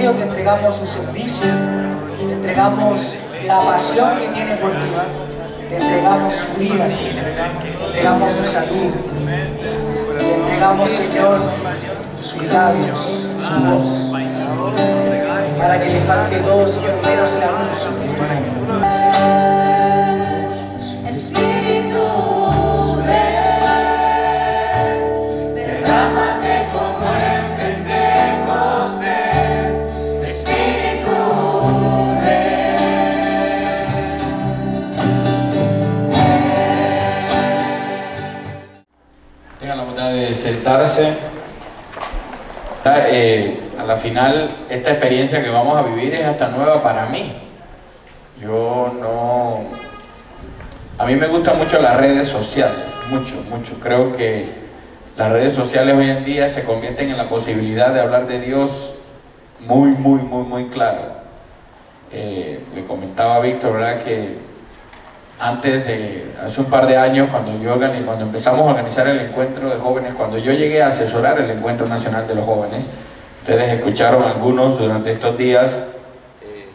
te entregamos su servicio, te entregamos la pasión que tiene por ti, te entregamos su vida, Señor, te entregamos su salud, te entregamos, Señor, sus labios, su voz, para que le falte todo, Señor, menos la música. Eh, a la final, esta experiencia que vamos a vivir es hasta nueva para mí. Yo no... A mí me gustan mucho las redes sociales, mucho, mucho. Creo que las redes sociales hoy en día se convierten en la posibilidad de hablar de Dios muy, muy, muy, muy claro. Eh, le comentaba Víctor, ¿verdad? Que antes, de, hace un par de años, cuando, yo cuando empezamos a organizar el encuentro de jóvenes, cuando yo llegué a asesorar el Encuentro Nacional de los Jóvenes, ustedes escucharon algunos durante estos días, eh,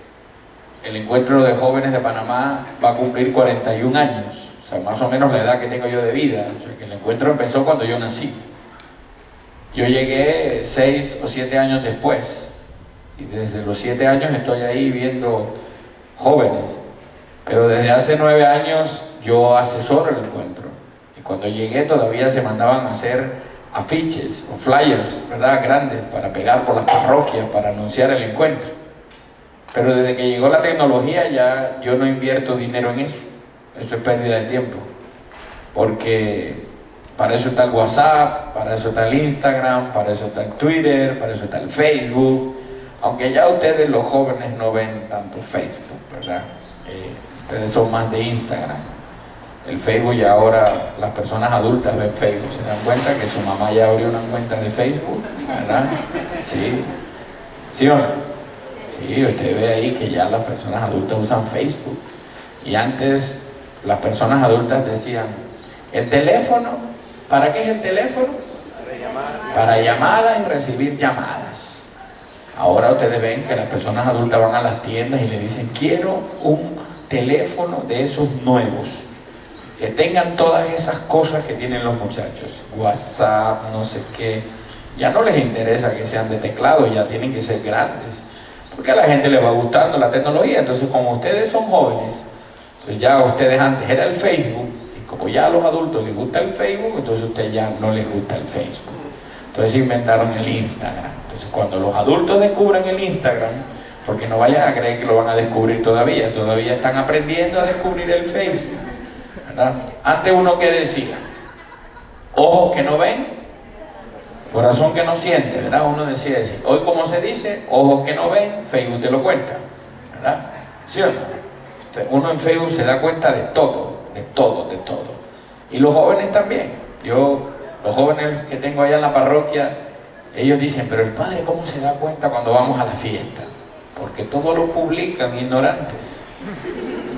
el encuentro de jóvenes de Panamá va a cumplir 41 años, o sea, más o menos la edad que tengo yo de vida, o sea, que el encuentro empezó cuando yo nací. Yo llegué 6 o 7 años después, y desde los 7 años estoy ahí viendo jóvenes, pero desde hace nueve años yo asesoro el encuentro. Y cuando llegué todavía se mandaban a hacer afiches o flyers, ¿verdad? Grandes para pegar por las parroquias, para anunciar el encuentro. Pero desde que llegó la tecnología ya yo no invierto dinero en eso. Eso es pérdida de tiempo. Porque para eso está el WhatsApp, para eso está el Instagram, para eso está el Twitter, para eso está el Facebook. Aunque ya ustedes los jóvenes no ven tanto Facebook, ¿verdad? Eh, ustedes son más de Instagram. El Facebook ya ahora las personas adultas ven Facebook, se dan cuenta que su mamá ya abrió una cuenta de Facebook, ¿verdad? Sí, ¿sí o no? Sí, usted ve ahí que ya las personas adultas usan Facebook. Y antes las personas adultas decían, el teléfono, ¿para qué es el teléfono? Para llamadas y recibir llamadas. Ahora ustedes ven que las personas adultas van a las tiendas y le dicen, quiero un teléfono de esos nuevos, que tengan todas esas cosas que tienen los muchachos, WhatsApp, no sé qué, ya no les interesa que sean de teclado, ya tienen que ser grandes, porque a la gente le va gustando la tecnología, entonces como ustedes son jóvenes, entonces ya ustedes antes era el Facebook, y como ya a los adultos les gusta el Facebook, entonces ustedes ya no les gusta el Facebook. Entonces inventaron el Instagram. Entonces cuando los adultos descubren el Instagram, porque no vayan a creer que lo van a descubrir todavía, todavía están aprendiendo a descubrir el Facebook. ¿verdad? Antes uno que decía, ojos que no ven, corazón que no siente, ¿verdad? Uno decía así, hoy como se dice, ojos que no ven, Facebook te lo cuenta, ¿verdad? ¿Sí o no? Uno en Facebook se da cuenta de todo, de todo, de todo. Y los jóvenes también. Yo, los jóvenes que tengo allá en la parroquia, ellos dicen, pero el padre, ¿cómo se da cuenta cuando vamos a la fiesta? Porque todo lo publican ignorantes.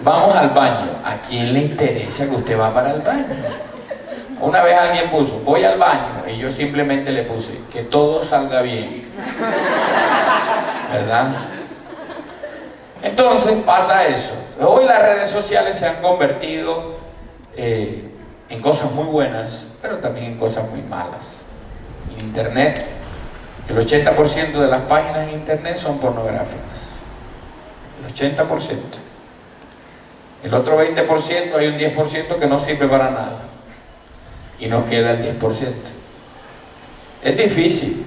Vamos al baño. ¿A quién le interesa que usted va para el baño? Una vez alguien puso, voy al baño, y yo simplemente le puse, que todo salga bien. ¿Verdad? Entonces pasa eso. Hoy las redes sociales se han convertido eh, en cosas muy buenas, pero también en cosas muy malas. Internet el 80% de las páginas en internet son pornográficas. El 80%. El otro 20% hay un 10% que no sirve para nada. Y nos queda el 10%. Es difícil.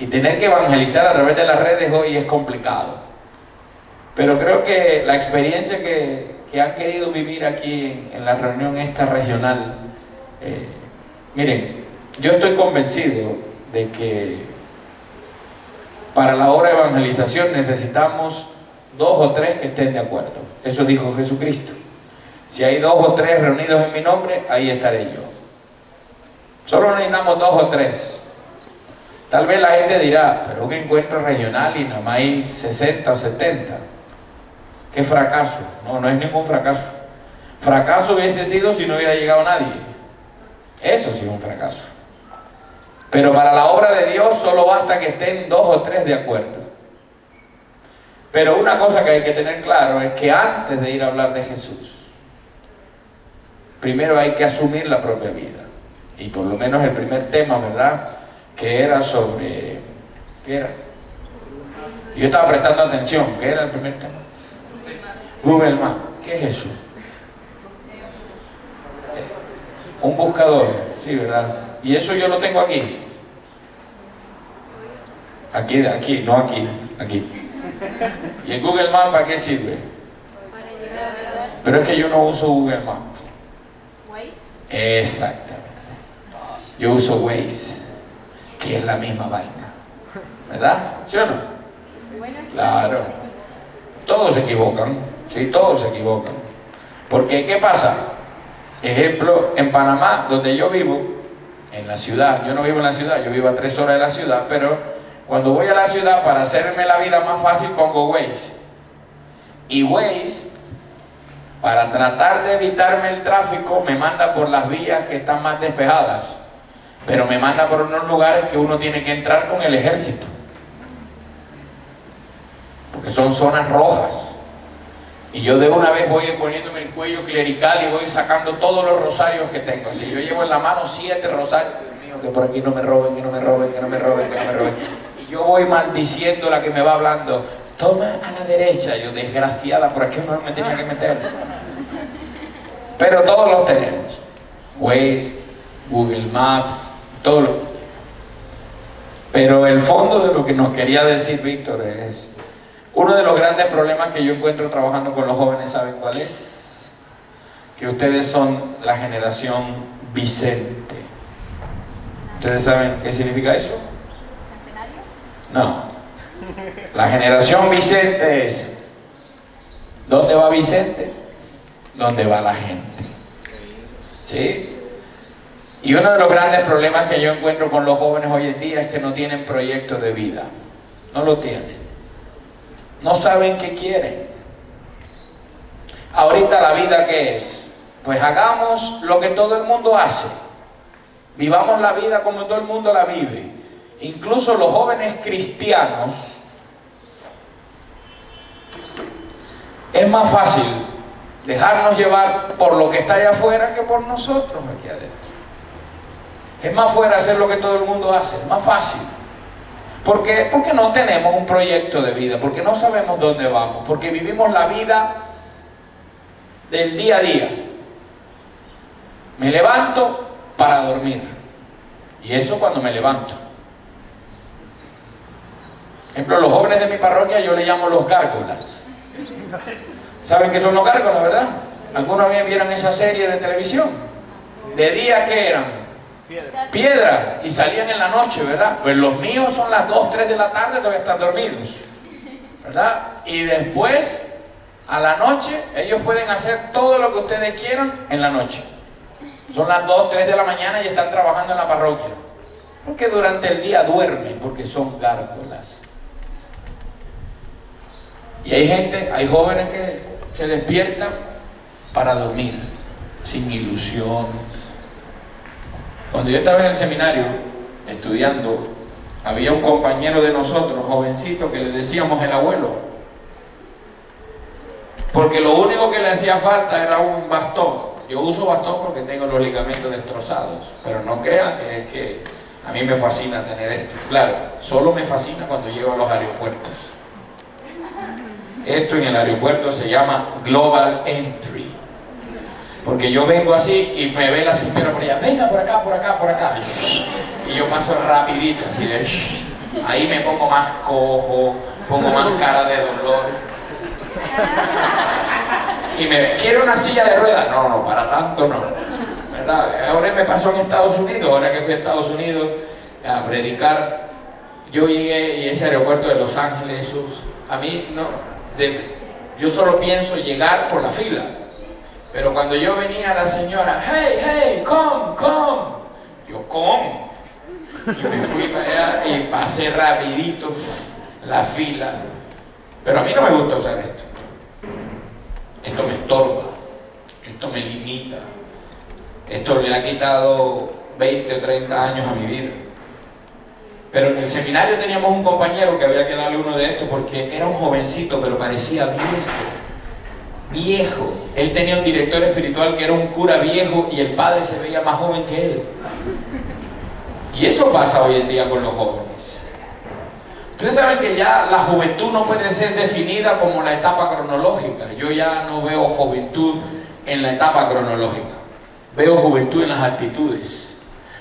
Y tener que evangelizar a través de las redes hoy es complicado. Pero creo que la experiencia que, han querido vivir aquí en, la reunión esta regional, eh, miren, yo estoy convencido de que para la obra de evangelización necesitamos dos o tres que estén de acuerdo. Eso dijo Jesucristo. Si hay dos o tres reunidos en mi nombre, ahí estaré yo. Solo necesitamos dos o tres. Tal vez la gente dirá, pero un encuentro regional y nada más hay 60 o 70. ¡Qué fracaso! No, no es ningún fracaso. Fracaso hubiese sido si no hubiera llegado nadie. Eso sí es un fracaso. Pero para la obra de Dios solo basta que estén dos o tres de acuerdo. Pero una cosa que hay que tener claro es que antes de ir a hablar de Jesús, primero hay que asumir la propia vida. Y por lo menos el primer tema, ¿verdad? Que era sobre... ¿Qué era? Yo estaba prestando atención. ¿Qué era el primer tema? Google Maps. ¿Qué es eso? Un buscador, sí, ¿verdad? Y eso yo lo tengo aquí. Aquí, aquí, no aquí, aquí. ¿Y el Google Maps para qué sirve? Pero es que yo no uso Google Maps. Exactamente. Yo uso Waze, que es la misma vaina. ¿Verdad? ¿Sí o no? Claro. Todos se equivocan. Sí, todos se equivocan. Porque, ¿qué pasa? Ejemplo, en Panamá, donde yo vivo, en la ciudad, yo no vivo en la ciudad, yo vivo a tres horas de la ciudad, pero cuando voy a la ciudad, para hacerme la vida más fácil, pongo Waze. Y Waze, para tratar de evitarme el tráfico, me manda por las vías que están más despejadas. Pero me manda por unos lugares que uno tiene que entrar con el ejército. Porque son zonas rojas. Y yo de una vez voy poniéndome el cuello clerical y voy sacando todos los rosarios que tengo. Si yo llevo en la mano siete rosarios, Dios mío, que por aquí no me roben, que no me roben, que no me roben, que no me roben yo voy maldiciendo la que me va hablando, toma a la derecha, yo desgraciada, por aquí no me tenía que meter. Pero todos los tenemos. Waze, Google Maps, todo. Pero el fondo de lo que nos quería decir Víctor es, uno de los grandes problemas que yo encuentro trabajando con los jóvenes, ¿saben cuál es? Que ustedes son la generación Vicente. ¿Ustedes saben qué significa eso? No. La generación Vicente es, ¿dónde va Vicente? ¿Dónde va la gente? ¿Sí? Y uno de los grandes problemas que yo encuentro con los jóvenes hoy en día es que no tienen proyecto de vida. No lo tienen. No saben qué quieren. Ahorita la vida qué es? Pues hagamos lo que todo el mundo hace. Vivamos la vida como todo el mundo la vive incluso los jóvenes cristianos, es más fácil dejarnos llevar por lo que está allá afuera que por nosotros aquí adentro. Es más fuera hacer lo que todo el mundo hace, es más fácil. ¿Por qué? Porque no tenemos un proyecto de vida, porque no sabemos dónde vamos, porque vivimos la vida del día a día. Me levanto para dormir. Y eso cuando me levanto ejemplo, los jóvenes de mi parroquia yo le llamo los gárgolas. ¿Saben qué son los gárgolas, verdad? ¿Alguna vez vieron esa serie de televisión? ¿De día qué eran? Piedras. Y salían en la noche, ¿verdad? Pues los míos son las 2, 3 de la tarde, todavía están dormidos. ¿Verdad? Y después, a la noche, ellos pueden hacer todo lo que ustedes quieran en la noche. Son las 2, 3 de la mañana y están trabajando en la parroquia. Porque durante el día duermen, porque son gárgolas. Y hay gente, hay jóvenes que se despiertan para dormir, sin ilusiones. Cuando yo estaba en el seminario estudiando, había un compañero de nosotros, jovencito, que le decíamos el abuelo. Porque lo único que le hacía falta era un bastón. Yo uso bastón porque tengo los ligamentos destrozados. Pero no crean que es que a mí me fascina tener esto. Claro, solo me fascina cuando llego a los aeropuertos. Esto en el aeropuerto se llama Global Entry. Porque yo vengo así y me ve la señora por allá, venga por acá, por acá, por acá. Y yo paso rapidito, así de... Ahí me pongo más cojo, pongo más cara de dolor. Y me, ¿quiere una silla de ruedas? No, no, para tanto no. Ahora me pasó en Estados Unidos, ahora que fui a Estados Unidos a predicar, yo llegué y ese aeropuerto de Los Ángeles, a mí no, yo solo pienso llegar por la fila. Pero cuando yo venía la señora, hey, hey, come, come, yo come. Y me fui para allá y pasé rapidito la fila. Pero a mí no me gusta usar esto. Esto me estorba, esto me limita. Esto le ha quitado 20 o 30 años a mi vida. Pero en el seminario teníamos un compañero que había que darle uno de estos porque era un jovencito, pero parecía viejo. Viejo. Él tenía un director espiritual que era un cura viejo y el padre se veía más joven que él. Y eso pasa hoy en día con los jóvenes. Ustedes saben que ya la juventud no puede ser definida como la etapa cronológica. Yo ya no veo juventud en la etapa cronológica. Veo juventud en las actitudes.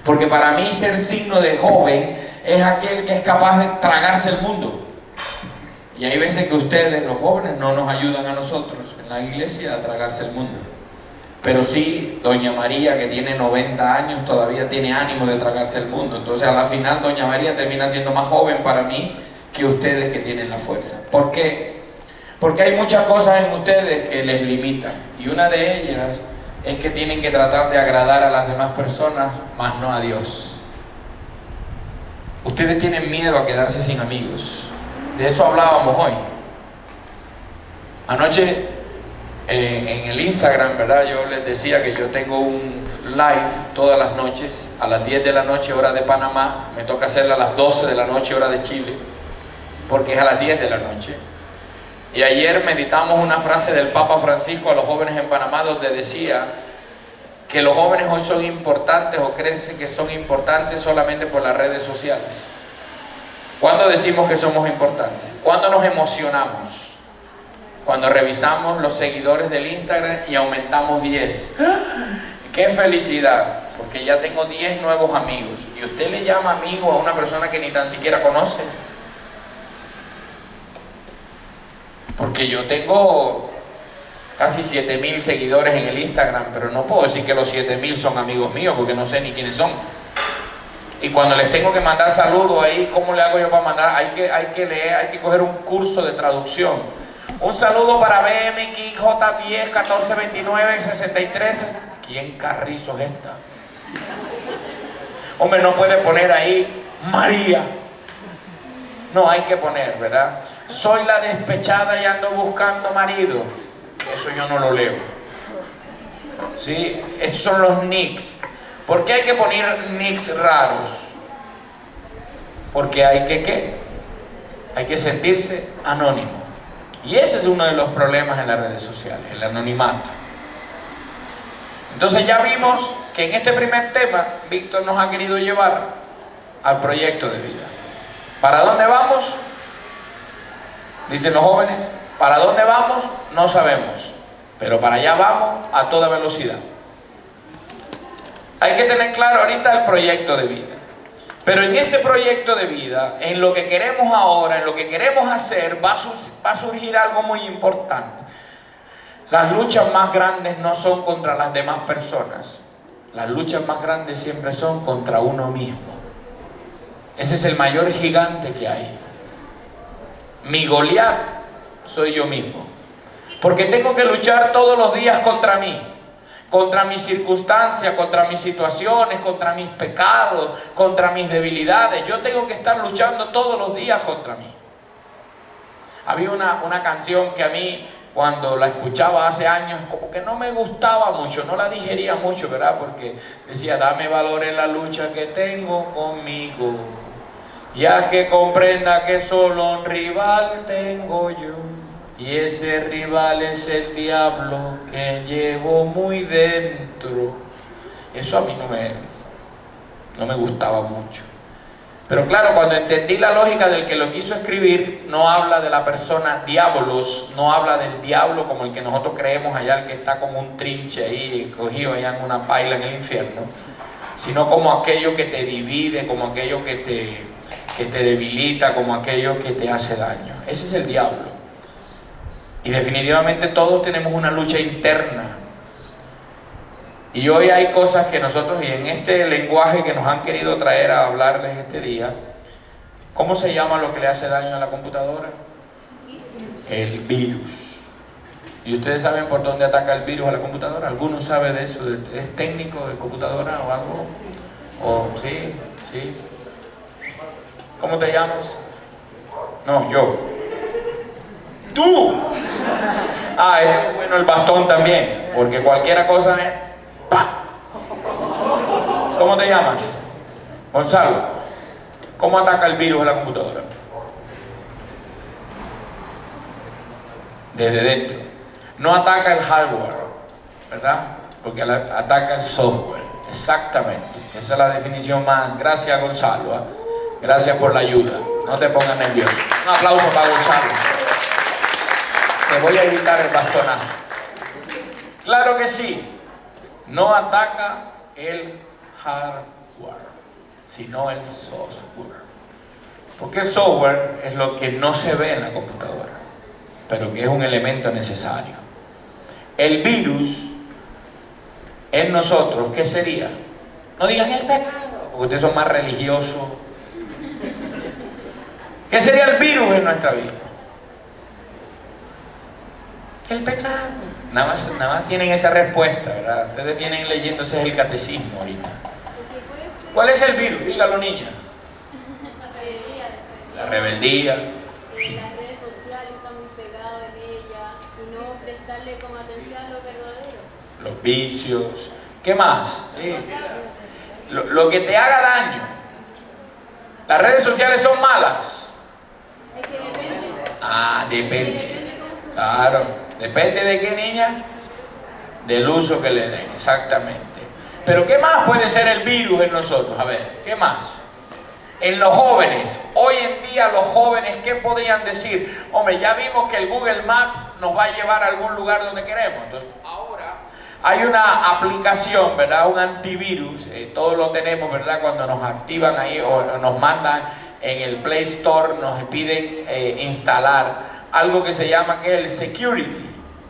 Porque para mí ser signo de joven es aquel que es capaz de tragarse el mundo. Y hay veces que ustedes, los jóvenes, no nos ayudan a nosotros en la iglesia a tragarse el mundo. Pero sí, Doña María, que tiene 90 años, todavía tiene ánimo de tragarse el mundo. Entonces, a la final, Doña María termina siendo más joven para mí que ustedes que tienen la fuerza. ¿Por qué? Porque hay muchas cosas en ustedes que les limitan. Y una de ellas es que tienen que tratar de agradar a las demás personas, más no a Dios. Ustedes tienen miedo a quedarse sin amigos. De eso hablábamos hoy. Anoche eh, en el Instagram, ¿verdad? Yo les decía que yo tengo un live todas las noches, a las 10 de la noche hora de Panamá, me toca hacerla a las 12 de la noche hora de Chile, porque es a las 10 de la noche. Y ayer meditamos una frase del Papa Francisco a los jóvenes en Panamá donde decía que los jóvenes hoy son importantes o creen que son importantes solamente por las redes sociales. ¿Cuándo decimos que somos importantes? ¿Cuándo nos emocionamos? Cuando revisamos los seguidores del Instagram y aumentamos 10. ¡Qué felicidad! Porque ya tengo 10 nuevos amigos. Y usted le llama amigo a una persona que ni tan siquiera conoce. Porque yo tengo casi 7000 seguidores en el Instagram, pero no puedo decir que los 7000 son amigos míos porque no sé ni quiénes son. Y cuando les tengo que mandar saludos ahí, ¿cómo le hago yo para mandar? Hay que, hay que leer, hay que coger un curso de traducción. Un saludo para BMX J10 1429 63. ¿Quién carrizo es esta? Hombre, no puede poner ahí María. No hay que poner, ¿verdad? Soy la despechada y ando buscando marido eso yo no lo leo. ¿Sí? Esos son los nicks. ¿Por qué hay que poner nicks raros? Porque hay que ¿qué? Hay que sentirse anónimo. Y ese es uno de los problemas en las redes sociales, el anonimato. Entonces ya vimos que en este primer tema Víctor nos ha querido llevar al proyecto de vida. ¿Para dónde vamos? Dicen los jóvenes, ¿Para dónde vamos? No sabemos. Pero para allá vamos a toda velocidad. Hay que tener claro ahorita el proyecto de vida. Pero en ese proyecto de vida, en lo que queremos ahora, en lo que queremos hacer, va a, surgir algo muy importante. Las luchas más grandes no son contra las demás personas. Las luchas más grandes siempre son contra uno mismo. Ese es el mayor gigante que hay. Mi Goliat soy yo mismo. Porque tengo que luchar todos los días contra mí, contra mis circunstancias, contra mis situaciones, contra mis pecados, contra mis debilidades. Yo tengo que estar luchando todos los días contra mí. Había una, una canción que a mí cuando la escuchaba hace años, como que no me gustaba mucho, no la digería mucho, ¿verdad? Porque decía, dame valor en la lucha que tengo conmigo ya que comprenda que solo un rival tengo yo. Y ese rival es el diablo que llevo muy dentro. Eso a mí no me, no me gustaba mucho. Pero claro, cuando entendí la lógica del que lo quiso escribir, no habla de la persona diablos, no habla del diablo como el que nosotros creemos allá, el que está como un trinche ahí, escogido allá en una paila en el infierno, sino como aquello que te divide, como aquello que te, que te debilita, como aquello que te hace daño. Ese es el diablo. Y definitivamente todos tenemos una lucha interna. Y hoy hay cosas que nosotros, y en este lenguaje que nos han querido traer a hablarles este día, ¿cómo se llama lo que le hace daño a la computadora? El virus. ¿Y ustedes saben por dónde ataca el virus a la computadora? ¿Alguno sabe de eso? ¿Es técnico de computadora o algo? ¿O sí? ¿Sí? ¿Cómo te llamas? No, yo. ¡Tú! Ah, es bueno el bastón también, porque cualquier cosa es... ¡Pa! ¿Cómo te llamas? Gonzalo. ¿Cómo ataca el virus a la computadora? Desde dentro. No ataca el hardware, ¿verdad? Porque ataca el software. Exactamente. Esa es la definición más. Gracias, Gonzalo. ¿ah? Gracias por la ayuda. No te pongas nervioso. Un aplauso para Gonzalo. Te voy a evitar el bastonazo. Claro que sí. No ataca el hardware, sino el software. Porque el software es lo que no se ve en la computadora, pero que es un elemento necesario. El virus en nosotros, ¿qué sería? No digan el pecado, porque ustedes son más religiosos. ¿Qué sería el virus en nuestra vida? El pecado. Nada más, nada más tienen esa respuesta, ¿verdad? Ustedes vienen leyéndose el catecismo ahorita. ¿Cuál es el virus? Dígalo, niña. La rebeldía. Las redes sociales están muy pegados en ella y no prestarle como atención a lo verdadero. Los vicios. ¿Qué más? Lo, lo que te haga daño. Las redes sociales son malas. Es que depende. Ah, depende. Claro. ¿Depende de qué niña? Del uso que le den, exactamente. Pero ¿qué más puede ser el virus en nosotros? A ver, ¿qué más? En los jóvenes, hoy en día los jóvenes, ¿qué podrían decir? Hombre, ya vimos que el Google Maps nos va a llevar a algún lugar donde queremos. Entonces, ahora hay una aplicación, ¿verdad? Un antivirus, eh, todos lo tenemos, ¿verdad? Cuando nos activan ahí o nos mandan en el Play Store, nos piden eh, instalar algo que se llama que el security,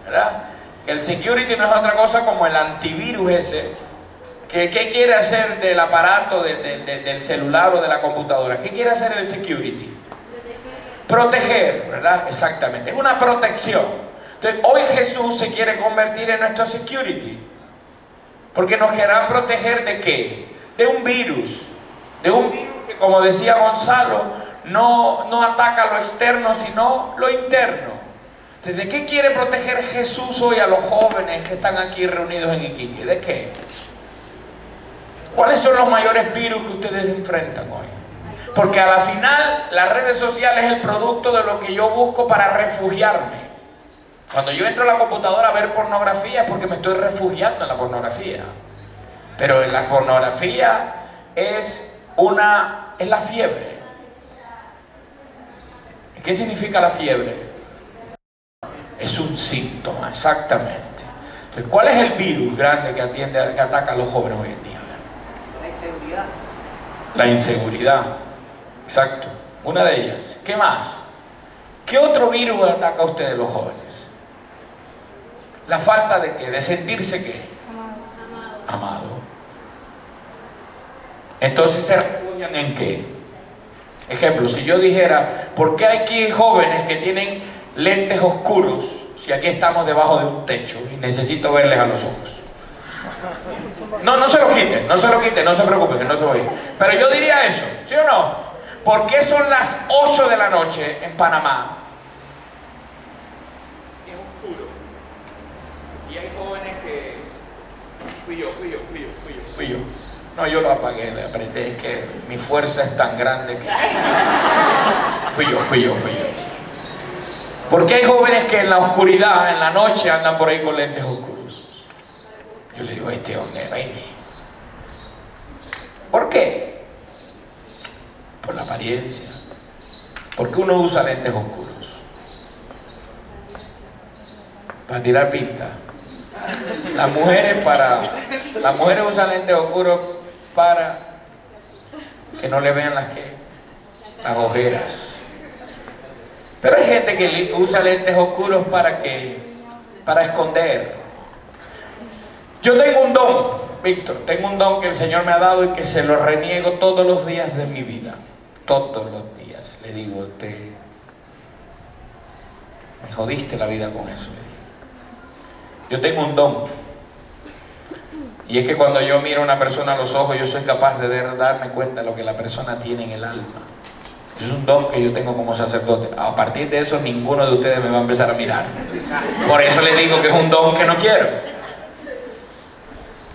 ¿verdad? Que el security no es otra cosa como el antivirus ese, ¿qué quiere hacer del aparato, de, del celular o de la computadora? ¿Qué quiere hacer el security? Proteger, ¿verdad? Exactamente, es una protección. Entonces, hoy Jesús se quiere convertir en nuestro security, porque nos querrá proteger de qué? De un virus, de un virus que como decía Gonzalo, no, no ataca lo externo, sino lo interno. ¿De qué quiere proteger Jesús hoy a los jóvenes que están aquí reunidos en Iquique? ¿De qué? ¿Cuáles son los mayores virus que ustedes enfrentan hoy? Porque a la final las redes sociales es el producto de lo que yo busco para refugiarme. Cuando yo entro a la computadora a ver pornografía es porque me estoy refugiando en la pornografía. Pero la pornografía es una es la fiebre. ¿Qué significa la fiebre? Es un síntoma, exactamente. Entonces, ¿cuál es el virus grande que, atiende, que ataca a los jóvenes hoy en día? La inseguridad. La inseguridad, exacto. Una de ellas. ¿Qué más? ¿Qué otro virus ataca a ustedes los jóvenes? La falta de qué? De sentirse qué? Amado. Amado. Entonces se refugian en qué? Ejemplo, si yo dijera, ¿por qué hay aquí jóvenes que tienen lentes oscuros si aquí estamos debajo de un techo y necesito verles a los ojos? No, no se lo quiten, no se lo quiten, no se preocupen, que no se ir. Pero yo diría eso, ¿sí o no? ¿Por qué son las 8 de la noche en Panamá? Es oscuro. Y hay jóvenes que... Fui yo, fui yo, fui yo, fui yo, fui yo. No, yo lo apagué, le apreté, es que mi fuerza es tan grande que... Fui yo, fui yo, fui yo. Porque hay jóvenes que en la oscuridad, en la noche, andan por ahí con lentes oscuros. Yo le digo, este hombre, baby. ¿Por qué? Por la apariencia. ¿Por qué uno usa lentes oscuros? Para tirar pinta. Las mujeres para... Las mujeres usan lentes oscuros para que no le vean las que las ojeras. Pero hay gente que usa lentes oscuros para que para esconder. Yo tengo un don, Víctor, tengo un don que el Señor me ha dado y que se lo reniego todos los días de mi vida. Todos los días. Le digo, te me jodiste la vida con eso. Yo tengo un don y es que cuando yo miro a una persona a los ojos, yo soy capaz de darme cuenta de lo que la persona tiene en el alma. Es un don que yo tengo como sacerdote. A partir de eso, ninguno de ustedes me va a empezar a mirar. Por eso les digo que es un don que no quiero.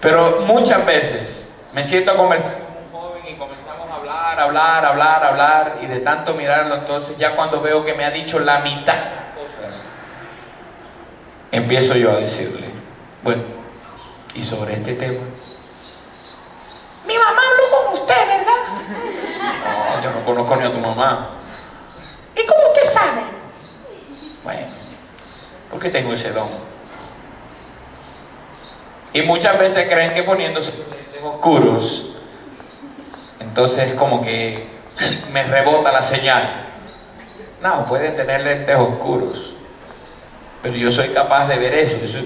Pero muchas veces me siento a conversar con un joven y comenzamos a hablar, hablar, hablar, hablar, y de tanto mirarlo, entonces ya cuando veo que me ha dicho la mitad de las cosas, empiezo yo a decirle, bueno, y sobre este tema, mi mamá habló con usted, ¿verdad? No, yo no conozco ni a tu mamá. ¿Y cómo usted sabe? Bueno, porque tengo ese don. Y muchas veces creen que poniéndose lentes oscuros, entonces como que me rebota la señal. No, pueden tener lentes oscuros, pero yo soy capaz de ver eso.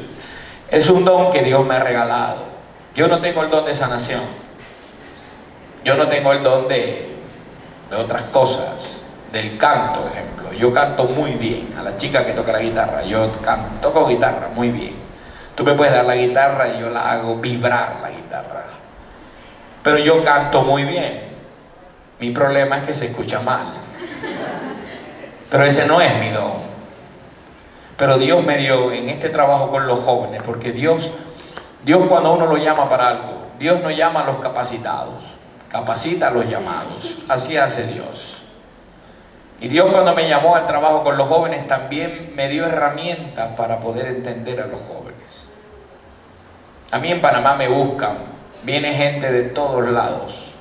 Es un don que Dios me ha regalado. Yo no tengo el don de sanación. Yo no tengo el don de, de otras cosas, del canto, por ejemplo. Yo canto muy bien. A la chica que toca la guitarra, yo toco guitarra muy bien. Tú me puedes dar la guitarra y yo la hago vibrar la guitarra. Pero yo canto muy bien. Mi problema es que se escucha mal. Pero ese no es mi don. Pero Dios me dio en este trabajo con los jóvenes, porque Dios, Dios cuando uno lo llama para algo, Dios no llama a los capacitados, capacita a los llamados. Así hace Dios. Y Dios cuando me llamó al trabajo con los jóvenes también me dio herramientas para poder entender a los jóvenes. A mí en Panamá me buscan, viene gente de todos lados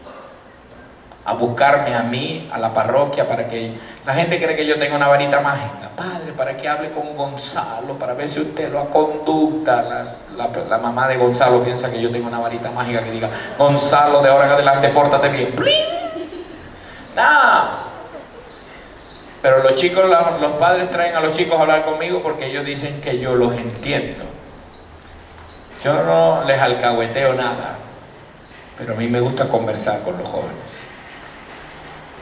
a buscarme a mí, a la parroquia, para que la gente cree que yo tengo una varita mágica. Padre, para que hable con Gonzalo, para ver si usted lo conducta. La, la, la, mamá de Gonzalo piensa que yo tengo una varita mágica que diga, Gonzalo, de ahora en adelante, pórtate bien. Nada. Pero los chicos, los padres traen a los chicos a hablar conmigo porque ellos dicen que yo los entiendo. Yo no les alcahueteo nada, pero a mí me gusta conversar con los jóvenes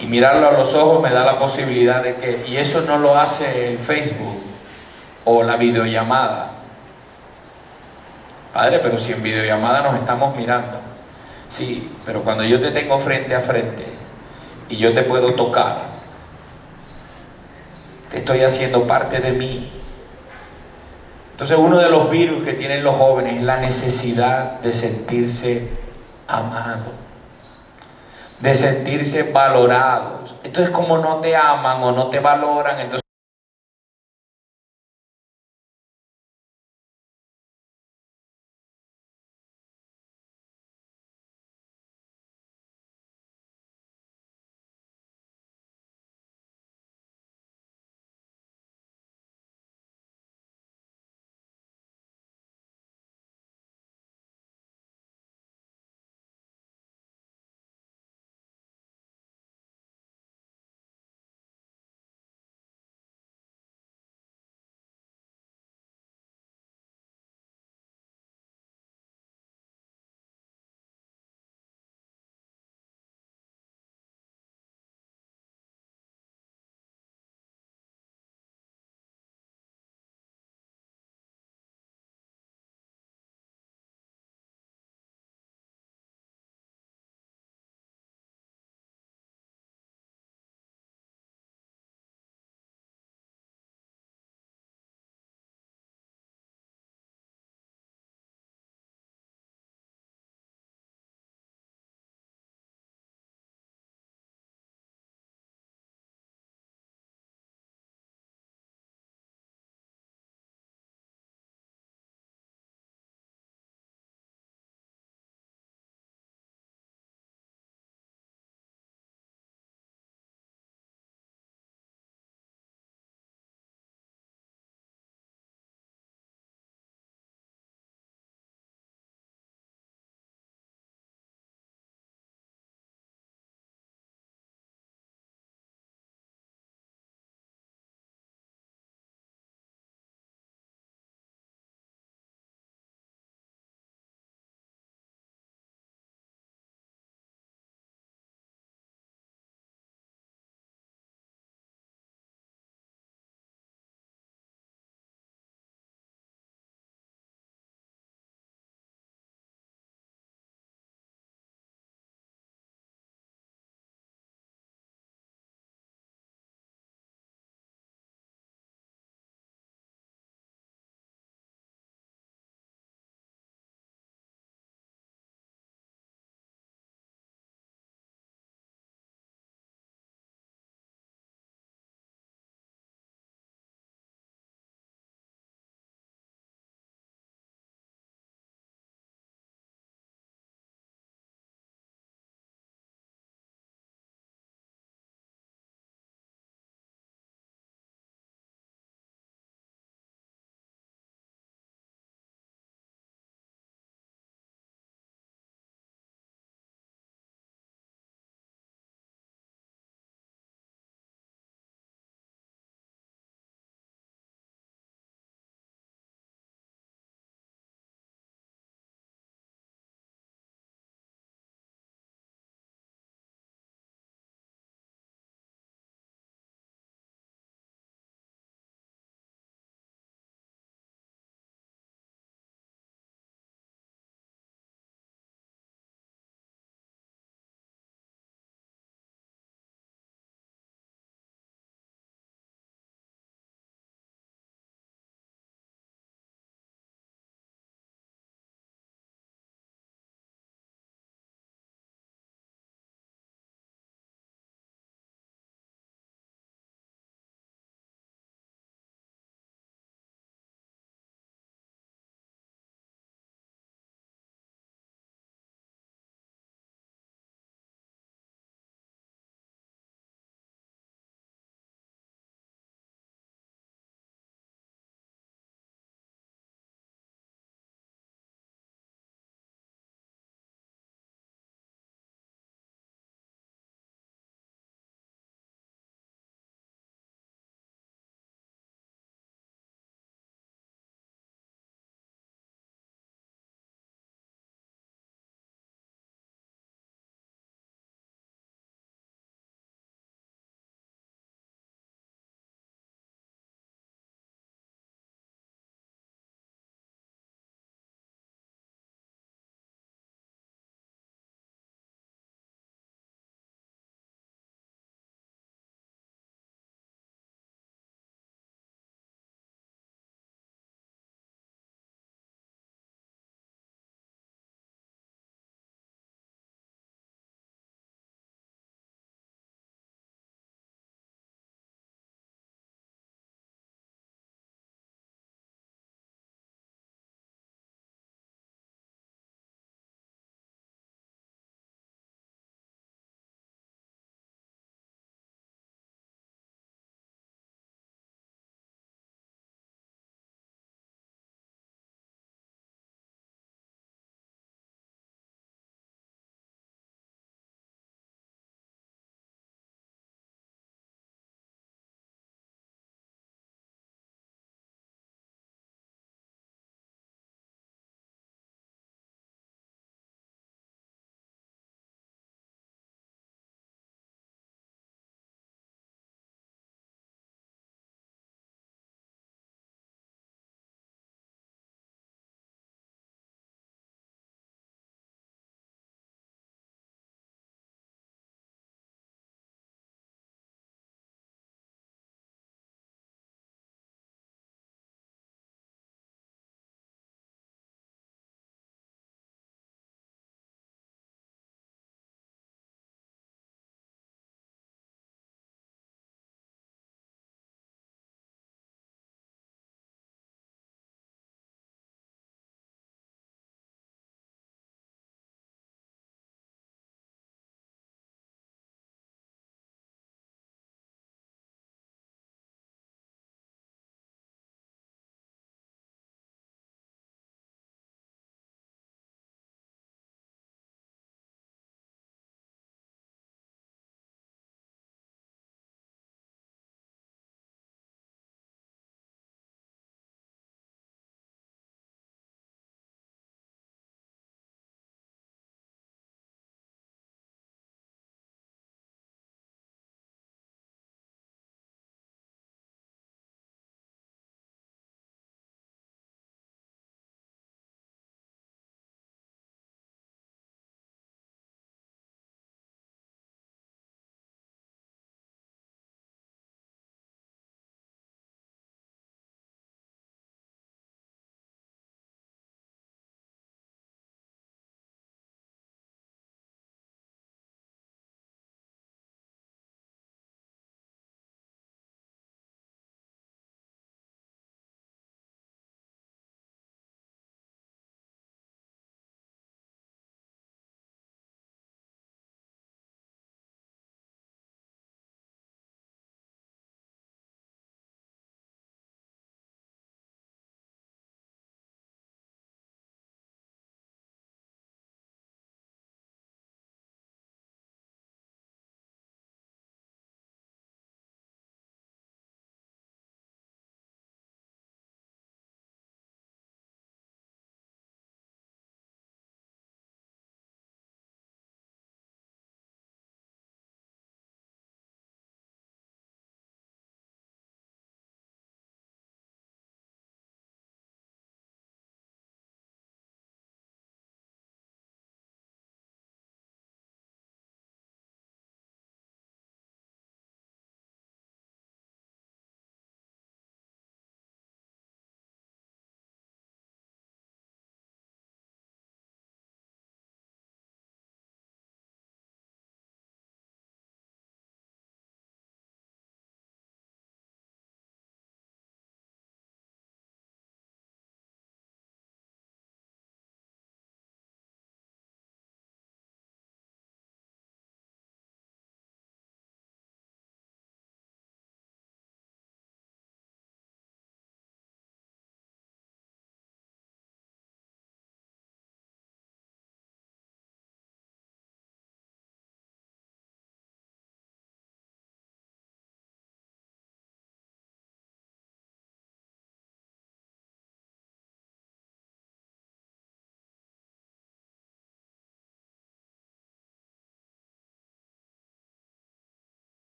y mirarlo a los ojos me da la posibilidad de que, y eso no lo hace el Facebook o la videollamada. Padre, pero si en videollamada nos estamos mirando. Sí, pero cuando yo te tengo frente a frente y yo te puedo tocar, te estoy haciendo parte de mí. Entonces uno de los virus que tienen los jóvenes es la necesidad de sentirse amado de sentirse valorados. Entonces como no te aman o no te valoran, entonces